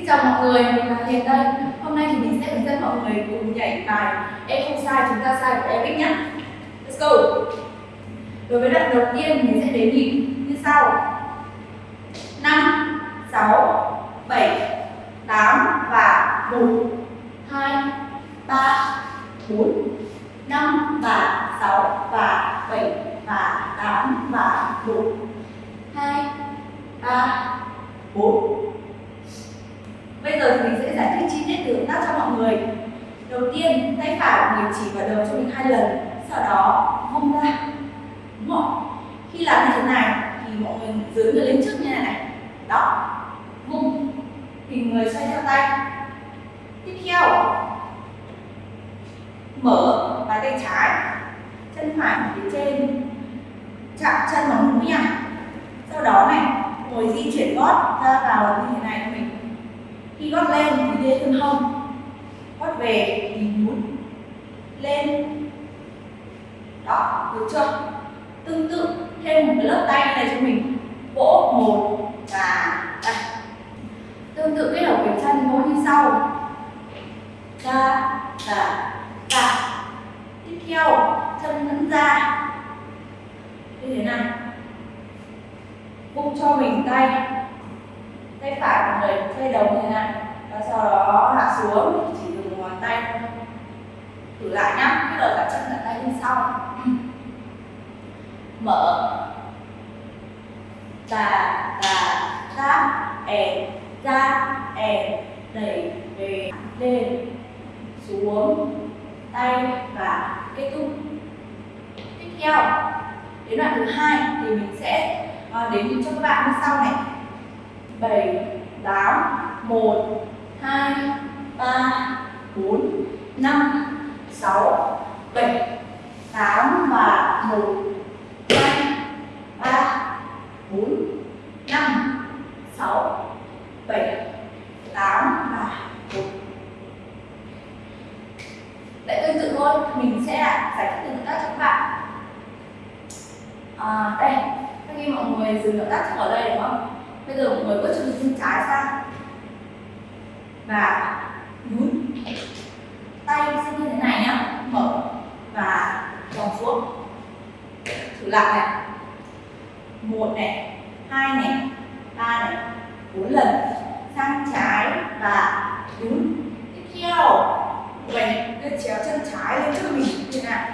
Xin chào mọi người, mình là Hiền đây. Hôm nay thì mình sẽ hướng dẫn mọi người cùng nhảy bài Em không sai, chúng ta sai của Eric nhé. Let's go! Đối với đoạn đầu tiên mình sẽ đếm nhịp như sau 5, 6, 7, 8 và 1 2, 3, 4 5 và 6 và 7 và 8 và 1 2 3 4 Bây giờ thì mình sẽ giải thích chi tiết từ động tác cho mọi người. Đầu tiên, tay phải của mình chỉ vào đầu cho mình hai lần Sau đó vung ra. Đúng không? Khi làm như thế này thì mọi người dưới người lên trước như này này. Đó. Vung Thì người xoay theo tay. Tiếp theo. Mở bàn tay trái. Chân phải phía trên. Chạm chân vào mũi nha. Sau đó này Ngồi di chuyển gót ra vào như thế này cho mình khi gót lên thì đi thân hông. Gót về thì nhún lên. Đó, được chưa? Tương tự, thêm một cái lớp tay này cho mình. Vỗ một và đây. Tương tự kết hợp với chân, vỗ như sau. Ra và ra. Tiếp theo, chân vẫn ra. Như thế này. Vung cho mình tay. Tay phải của người tay đầu như thế này và sau xuống chỉ dùng ngón tay. Thôi thử lại nhá cái đầu cả chân cả tay lên sau. Mở. Và và ra è ra è đẩy về lên xuống tay và kết thúc. Tiếp theo đến đoạn thứ hai thì mình sẽ à, đến cho các bạn như sau này. 7, 8, 1, 2, 3, 4, 5, 6, 7, 8 và 1, 2, 3, 4, 5, 6, 7, 8 và 1 Lại tương tự thôi, mình sẽ giải thích từng tác cho các bạn. À, Đây, khi mọi người dừng động tác ở đây đúng không? bây giờ mọi người bước chân chân trái sang. Và nhún. Tay sẽ như thế này nhá. Mở và vòng xuống. Thử lại này. Một này, hai này, ba này, bốn lần. Sang trái và nhún. Tiếp theo. Mình đưa chéo chân trái lên trước mình. Như thế này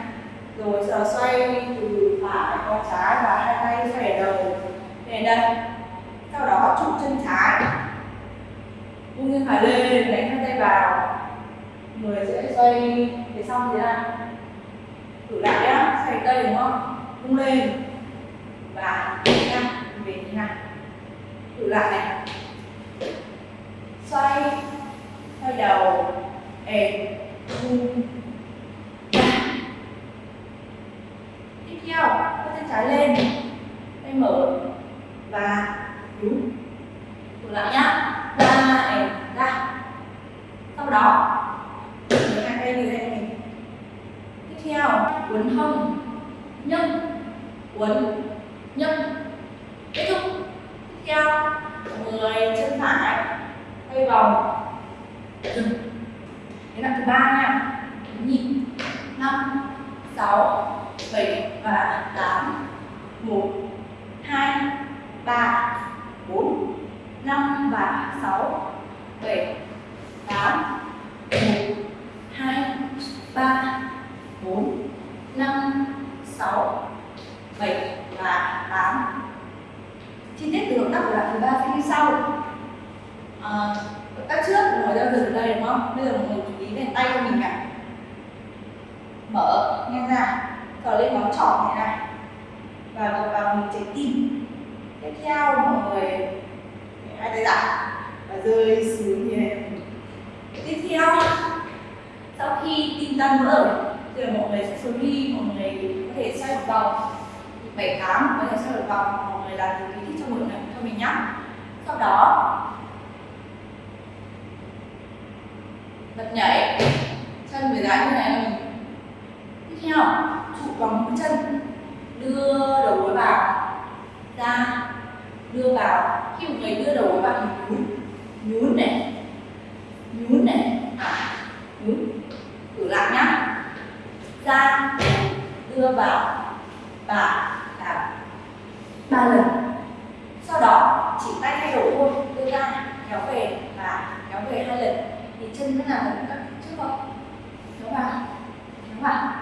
rồi giờ xoay từ phải qua trái và hai tay xoay đầu. Về đây. Sau đó trụ chân trái. Buông chân phải lên tay vào. Người sẽ xoay thế sau thế này thử lại nhá, xoay tay đúng không? Vung lên. Và nhá về như này thử lại này. Xoay xoay đầu. Ề vung tiếp theo chân trái lên tay mở và đúng thử lại nhá ra này ra sau đó. Lấy hai tay như thế này. Tiếp theo uốn hông nhâm uốn, nhâm kết thúc. Tiếp theo người chân phải quay vòng. Dừng. Đến là thứ ba nha. Nhịp. Năm sáu bảy và tám. Một hai ba 4 5 và 6 7 8 1 2 3 4 5 6 7 và 8 chi tiết từ động tác của đoạn thứ ba sẽ như sau à, động tác trước mọi người đang dừng ở đây đúng không bây giờ mọi người chú ý đến tay của mình này. Mở ngang ra. Thở lên ngón trỏ thế này. Và gập vào mình trái tim. Tiếp theo, mọi người hai tay ra và rơi xuống như này tiếp theo, sau khi tim tan vỡ rồi, thì mọi người sẽ xuống đi, mọi người có thể xoay một vòng. Bảy tám có thể xoay một vòng, mọi người làm cái thích cho mọi người cho mình nhá. Sau đó bật nhảy. Chân phải dáng như này. Tiếp theo, trụ bằng chân. Đưa đầu gối vào. Ra. Đưa vào. Khi một người đưa đầu gối vào thì nhún. Nhún này. Nhún này. Nhún. Thử lại nhá. Ra. Đưa vào. Và làm ba lần. Sau đó, chỉ tay thay đổi thôi đưa ra. Kéo về trên chân có nào vẫn các trước không? Kéo vào kéo vào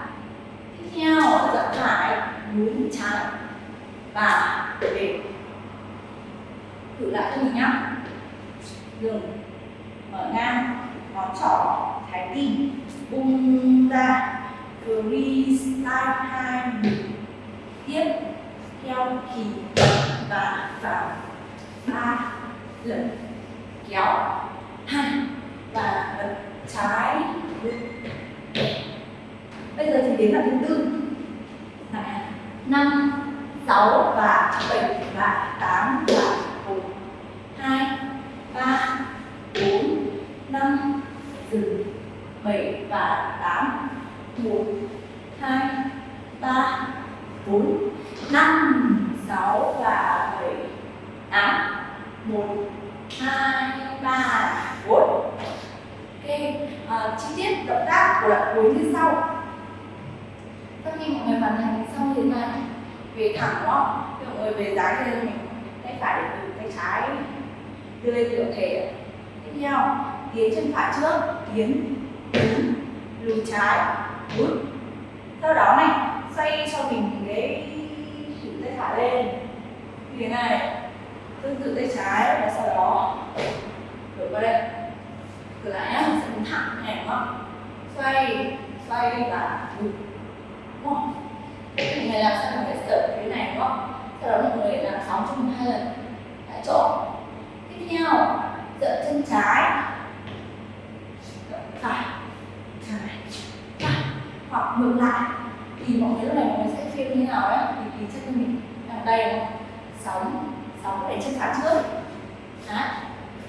tiếp theo dặn phải nhún trái và để thử lại cho mình nhá. Dừng mở ngang ngón trỏ, thái tim bung ra, freestyle hai tiếp theo kỳ và vào ba lần kéo và trái. Bây giờ thì đến là thứ tư. Năm, sáu và bảy, và tám và một, hai, ba, bốn, năm dừng bảy và tám. Một, hai, ba, bốn, năm, sáu và bảy, tám. Một, hai, ba, bốn ok à, ờ, chi tiết động tác của đoạn cuối như sau. Sau khi mọi người hoàn thành xong thế này về thẳng đó thì mọi người về dáng lên này, tay phải để từ tay trái đưa lên tiểu thể. Tiếp theo tiến chân phải trước tiến đứng lùi trái bước. Sau đó này xoay cho mình cái thử tay phải lên. Như thế này tương tự tay trái và sau đó đổi qua đây cửa lại mình sẽ đứng thẳng này đúng không xoay xoay và lùi đúng không mọi người làm sao mọi phải sẽ cái này đúng không sau đó mọi người làm sóng cho mình hai lần tại chỗ tiếp theo dậm chân trái phải trái phải hoặc ngược lại thì mọi người lúc này mọi người sẽ feel như thế nào ấy thì thì chân mình làm đây không sóng sóng để chân phải trước đấy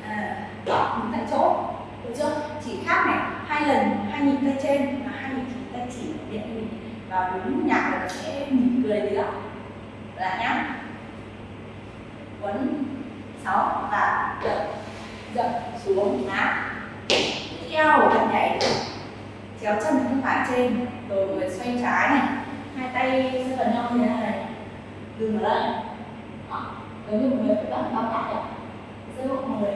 à đó mình tại chỗ được chưa? Chỉ khác này, hai lần, hai nhịp tay trên và hai nhịp tay chỉ điện mình. Và đúng nhạc là sẽ mỉm cười gì đó. Nhá. Quấn, sáu và dập dập xuống má tiếp theo bạn nhảy. Chéo chân bên phải trên. Rồi người xoay trái này. Hai tay sẽ gần nhau như thế này. Đừng ở đây. Đó. Giống như một người phải bắt bao tải sẽ một người.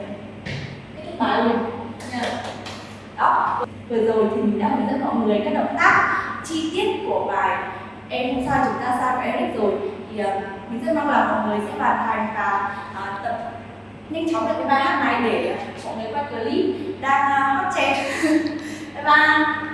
Kết thúc bài luôn đó. Vừa rồi thì mình đã hướng dẫn mọi người các động tác chi tiết của bài em không sao chúng ta sao Eric rồi. Thì uh, mình rất mong là mọi người sẽ hoàn thành và uh, tập nhanh chóng được cái bài hát này để mọi người quay clip. Đang uh, hot trend. Bye bye.